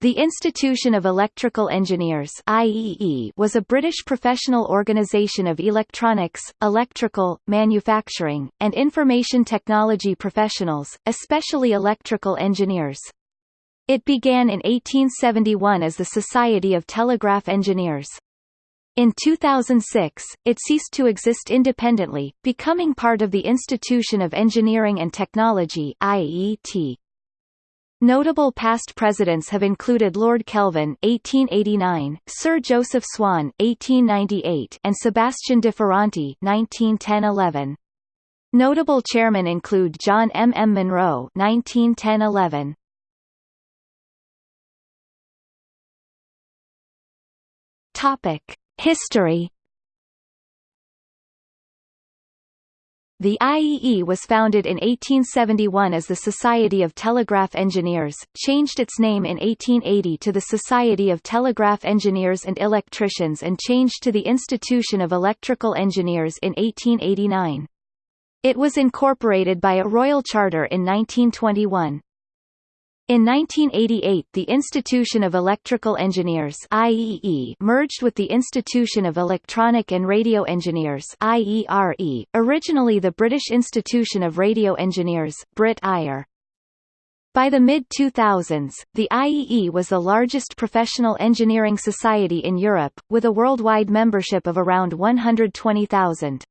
The Institution of Electrical Engineers IEE was a British professional organisation of electronics, electrical, manufacturing, and information technology professionals, especially electrical engineers. It began in 1871 as the Society of Telegraph Engineers. In 2006, it ceased to exist independently, becoming part of the Institution of Engineering and Technology IET. Notable past presidents have included Lord Kelvin (1889), Sir Joseph Swan (1898), and Sebastian de Ferranti (1910–11). Notable chairmen include John M. M. Munro (1910–11). Topic: History The IEE was founded in 1871 as the Society of Telegraph Engineers, changed its name in 1880 to the Society of Telegraph Engineers and Electricians and changed to the Institution of Electrical Engineers in 1889. It was incorporated by a royal charter in 1921. In 1988 the Institution of Electrical Engineers IEE merged with the Institution of Electronic and Radio Engineers IERE, originally the British Institution of Radio Engineers Brit IR. By the mid-2000s, the IEE was the largest professional engineering society in Europe, with a worldwide membership of around 120,000.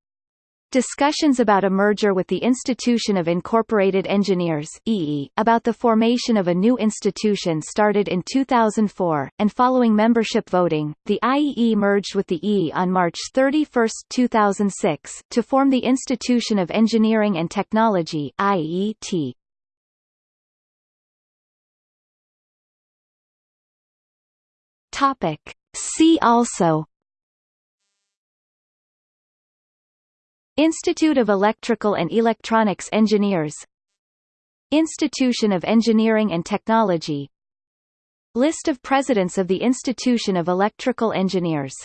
Discussions about a merger with the Institution of Incorporated Engineers EE, about the formation of a new institution started in 2004, and following membership voting, the IEE merged with the EE on March 31, 2006, to form the Institution of Engineering and Technology IET. Topic. See also Institute of Electrical and Electronics Engineers. Institution of Engineering and Technology. List of Presidents of the Institution of Electrical Engineers